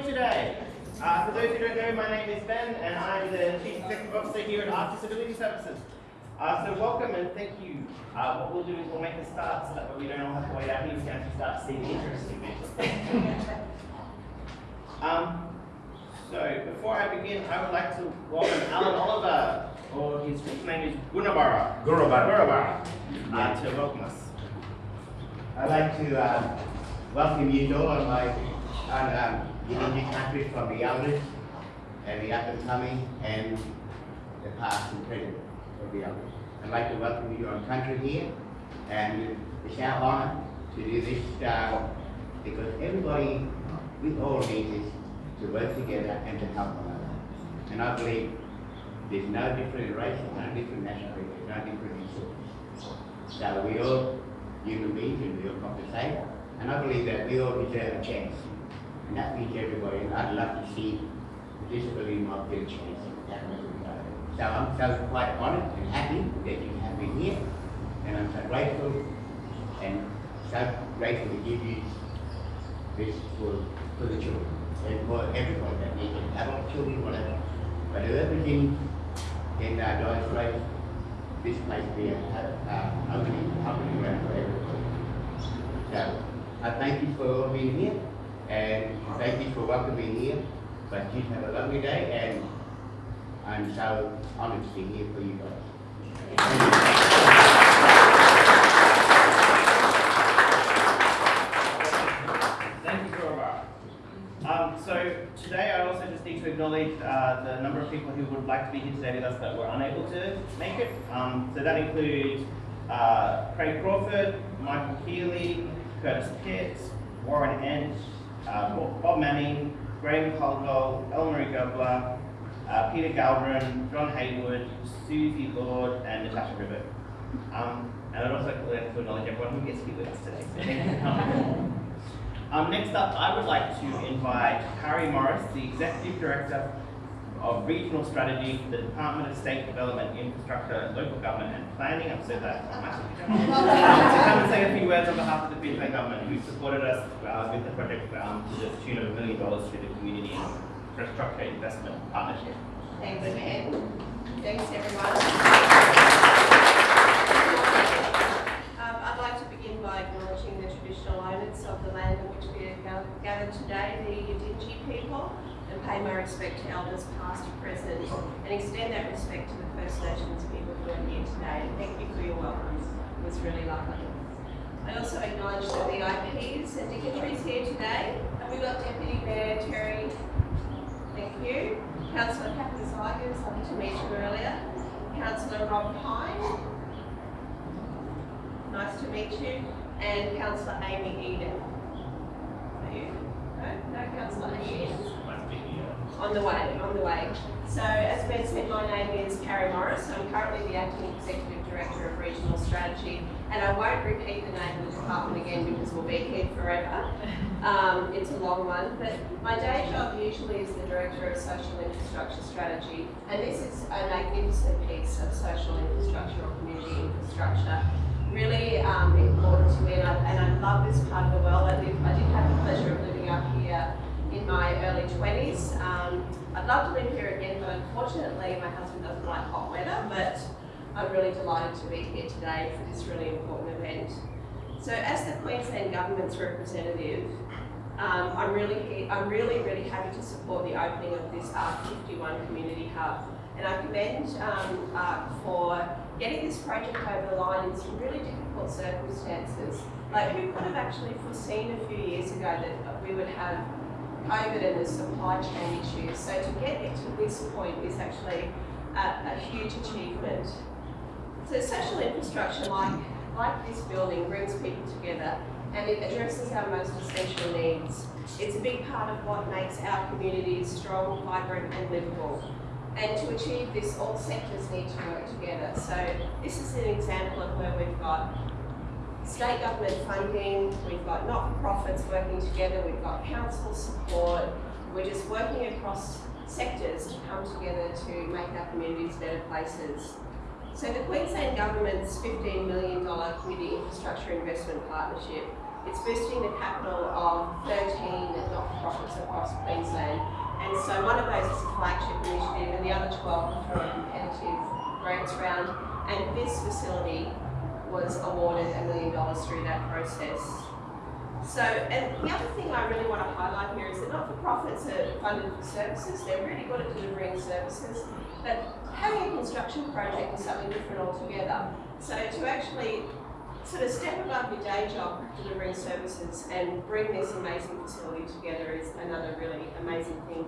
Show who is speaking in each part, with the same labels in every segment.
Speaker 1: today. Uh, for those who don't know, my name is Ben and I'm the Chief Executive Officer here at Arc Disability Services. Uh, so welcome and thank you. Uh, what we'll do is we'll make a start so that we don't all have to wait out here, we can actually start to see the interesting bits. um, so before I begin, I would like to welcome Alan Oliver, or his full name is Gunabara.
Speaker 2: Gurubara.
Speaker 1: Gunabara, uh, to welcome us.
Speaker 2: I'd like to uh, welcome you all on my on um, the country from the elders and the up and coming and the past and present of the elders. I'd like to welcome you on country here and it's our honor to do this uh, because everybody, we all need this to work together and to help one another. And I believe there's no different race, no different nationality, no different resources. So we all human beings and we all got the same. And I believe that we all deserve a chance. That means everybody. I'd love to see disability might get. That. So I'm so quite honoured and happy that you have me here. And I'm so grateful and so grateful to give you this for, for the children and for everybody that needs it. Adult children, whatever. But whoever's in, in uh, Dire Straits, this place be a, a, opening, opening ground for everybody. So, I thank you for being here, and thank you for welcoming here. But you have a lovely day, and I'm so honored to be here for you guys.
Speaker 1: Thank you, Gurubara. Um, so today I also just need to acknowledge uh, the number of people who would like to be here today with us that were unable to make it. Um, so that includes uh, Craig Crawford, Michael Healy, Curtis Pitts, Warren Entsch, uh, Bob Manning, Graham Caldwell, Elmarie Gobler, uh, Peter Galvin, John Haywood, Susie Lord, and Natasha Ribbett. Um, and I'd also like to acknowledge everyone who gets to be with us today. So thank you for coming. Um, next up, I would like to invite Harry Morris, the Executive Director of Regional Strategy for the Department of State Development, Infrastructure, Local Government and Planning. Said that massively. to come and say a few words on behalf of the Queensland Government who supported us uh, with the project um, to the tune of a million dollars through the Community Infrastructure Investment Partnership.
Speaker 3: Thanks, Ben. Thanks, everyone. Um, I'd like to begin by acknowledging the traditional owners of the land on which we today, the Yidinji people, and pay my respect to elders past present, and extend that respect to the First Nations people who are here today. Thank you for your welcome. It was really lovely. I also acknowledge the VIPs and dignitaries here today. And we've got Deputy Mayor Terry, thank you. Councillor Catherine Zygers, lovely to meet you earlier. Councillor Rob Pyne, nice to meet you. And Councillor Amy Eden. On the way, on the way. So as Ben said, my name is Carrie Morris. I'm currently the Acting Executive Director of Regional Strategy and I won't repeat the name of the department again because we'll be here forever. Um, it's a long one, but my day job usually is the Director of Social Infrastructure Strategy and this is a magnificent piece of social infrastructure or community infrastructure. Really um, important to me and I, and I love this part of the world. I, live, I did have the pleasure of living up here in my early 20s. Um, I'd love to live here again, but unfortunately my husband doesn't like hot weather, but I'm really delighted to be here today for this really important event. So as the Queensland Government's representative, um, I'm really I'm really, really happy to support the opening of this ARC51 Community Hub. And I commend um, ARC for getting this project over the line in some really difficult circumstances. Like who could have actually foreseen a few years ago that we would have COVID and the supply chain issues. So to get it to this point is actually a, a huge achievement. So social infrastructure like, like this building brings people together and it addresses our most essential needs. It's a big part of what makes our communities strong, vibrant and livable. And to achieve this, all sectors need to work together. So this is an example of where we've got state government funding, we've got not-for-profits working together, we've got council support, we're just working across sectors to come together to make our communities better places. So the Queensland Government's $15 million Community Infrastructure Investment Partnership It's boosting the capital of 13 not-for-profits across Queensland. And so one of those is a flagship initiative and the other 12 are through a competitive grants round. And this facility was awarded a million dollars through that process. So, and the other thing I really want to highlight here is that not-for-profits are funded for services. They're really good at delivering services, but having a construction project is something different altogether. So to actually sort of step above your day job delivering services and bring this amazing facility together is another really amazing thing.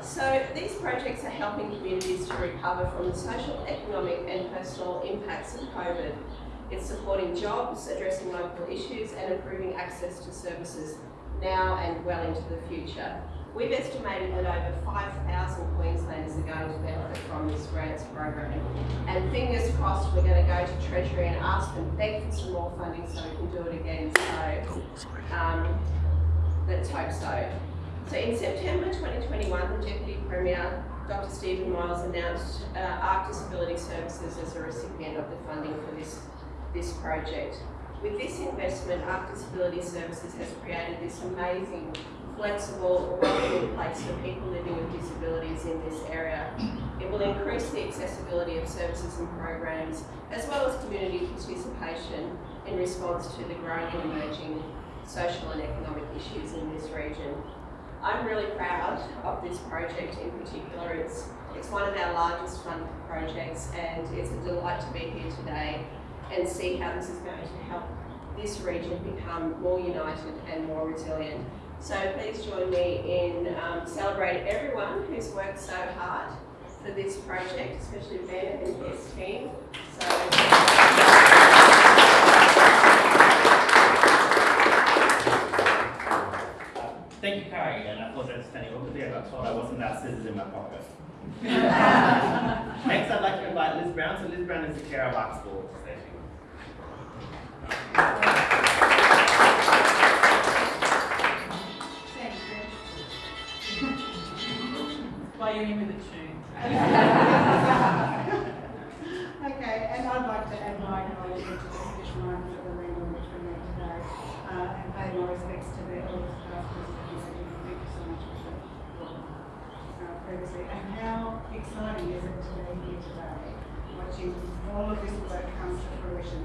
Speaker 3: So these projects are helping communities to recover from the social, economic and personal impacts of COVID. It's supporting jobs, addressing local issues and improving access to services now and well into the future. We've estimated that over 5,000 Queenslanders are going to benefit from this grants program. And fingers crossed we're going to go to Treasury and ask them, beg for some more funding so we can do it again. So um, let's hope so. So in September 2021, the Deputy Premier, Dr Stephen Miles, announced uh, ARC Disability Services as a recipient of the funding for this, this project. With this investment, ARC Disability Services has created this amazing, flexible, welcoming place for people living with disabilities in this area. It will increase the accessibility of services and programs, as well as community participation in response to the growing and emerging social and economic issues in this region. I'm really proud of this project in particular. It's, it's one of our largest funded projects and it's a delight to be here today and see how this is going to help this region become more united and more resilient. So please join me in um, celebrating everyone who's worked so hard for this project, especially Ben and his team. So.
Speaker 1: Thank you, Carrie, and I apologize standing over there. I got told I wasn't that scissors in my pocket. Next, I'd like to invite Liz Brown. So Liz Brown is the chair of ARC's Words.
Speaker 4: Thanks, Why you with a tune? Okay, and I'd like to add my acknowledgement to the traditional owners the land which we meet today, uh, and pay my respects to their elders, past, present, and. Thank you so much for that, uh, previously. And how exciting is it to be here today, watching all of this work come to fruition,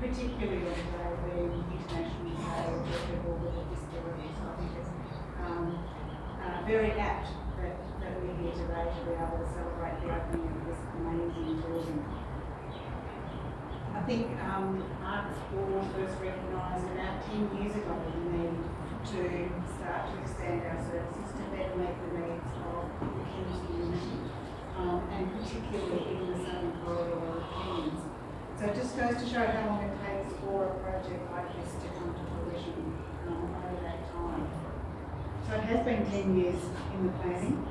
Speaker 4: particularly on being International of People with Disabilities. I think it's um, uh, very apt that, that we're here today to be able to celebrate the opening of this amazing building. I think um, ARC's Board first recognised about 10 years ago the need to start to expand our services to better meet the needs of the community, um, and particularly in the southern corridor of Cairns. So it just goes to show how long it takes for a project like this to come to fruition um, over that time. So it has been 10 years in the planning,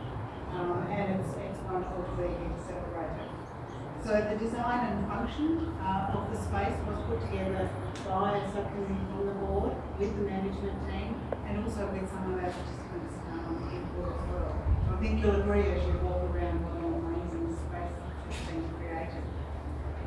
Speaker 4: um, and it's, it's wonderful to be here to. So the design and function uh, of the space was put together by a subcommittee from the board with the management team and also with some of our participants um, input as well. I think you'll agree as you walk around what an amazing space has been created.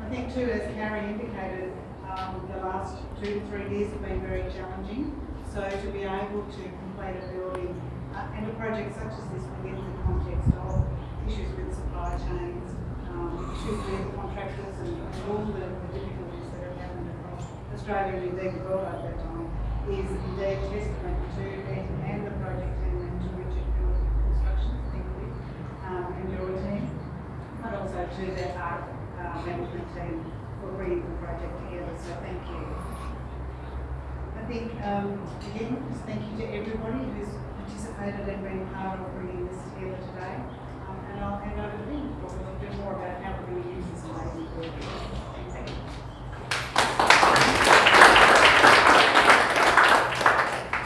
Speaker 4: I think too, as Carrie indicated, um, the last two to three years have been very challenging. So to be able to complete a building uh, and a project such as this within the context of issues with supply chains, um, issues with contractors and, and all the, the difficulties that have happened across Australia and indeed the world at that time is indeed testament to Ben and the project team and to Richard Phillips Construction, thank you, um, and your team, but also to the art uh, management team for bringing the project together, so thank you. I think, um, again, just thank you to everybody who's participated and been part of bringing this together today. Um, and I'll hand over to Ben for a little bit more about how we're going to use this amazing building.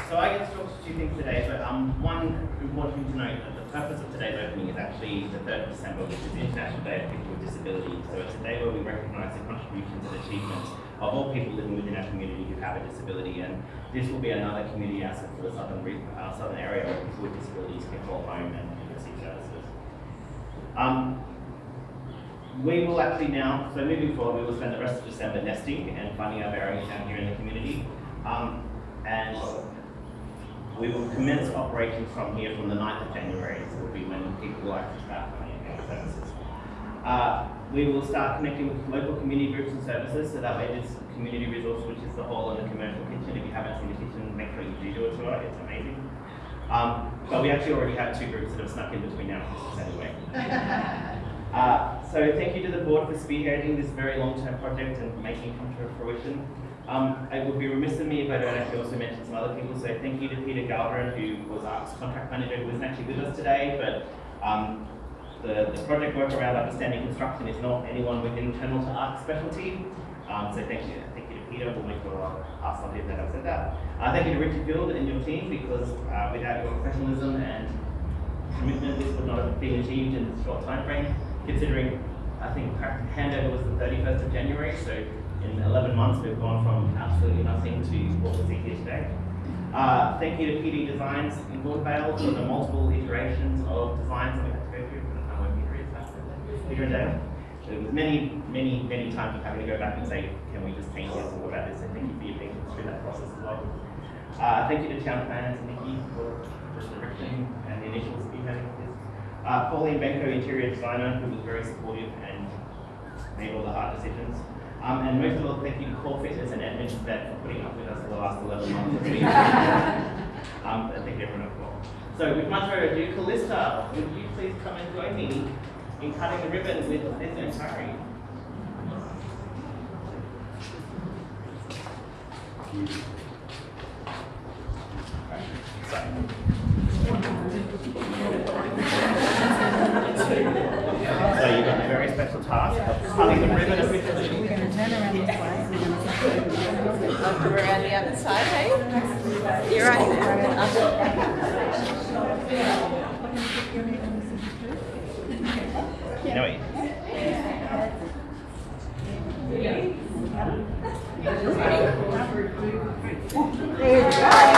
Speaker 1: So I get to talk to two things today, but um, one important thing to note that the purpose of today's opening is actually the 3rd of December, which is the International Day of People with Disabilities. So it's a day where we recognise the contributions and achievements of all people living within our community who have a disability, and this will be another community asset for the southern, uh, southern area where people with disabilities can call home and, receive services. Um, we will actually now, so moving forward, we will spend the rest of December nesting and finding our bearings down here in the community. Um, and we will commence operations from here from the 9th of January, so will be when people will actually start services. Uh, we will start connecting with local community groups and services, so that way this community resource, which is the hall and the commercial kitchen, if you haven't seen the kitchen, make sure you do do a tour, it's amazing. Um, but we actually already have two groups that have snuck in between now and Christmas anyway. Uh, so thank you to the board for spearheading this very long-term project and making it come to fruition. Um, it would be remiss of me if I don't actually also mention some other people. So thank you to Peter Galvin, who was our contract manager, who isn't actually with us today, but um, the, the project work around understanding construction is not anyone with internal to ARC specialty. Um, so thank you, thank you to Peter. We'll make sure I'll ask somebody that I've said that. Uh, thank you to Richard Field and your team because uh, without your professionalism and commitment, this would not have been achieved in a short time frame. Considering, I think handover was the 31st of January, so in 11 months we've gone from absolutely nothing to what we see here today. Uh, thank you to PD Designs in Woodvale for the multiple iterations of designs that we had to go through from the time when Peter is after And Dale. There was many, many, many times of having to go back and say, can we just change this or what about this? And thank you for your patience through that process as well. Uh, thank you to town planners and Nikki for the direction and the initial spearheading of this. Uh, Pauline Benko, interior designer, who was very supportive and made all the hard decisions. Um, and most of all, thank you to Core Fitness and Edmonds Vet for putting up with us for the last 11 months. Um, I think everyone as well. So with much further ado, Callista, would you please come and join me in cutting the ribbon with this and Harry? So you've got a very special task of cutting the ribbon officially.
Speaker 5: We're gonna turn around this way. We're gonna
Speaker 3: We're around the other side, hey? You're right.
Speaker 1: No, wait. There you.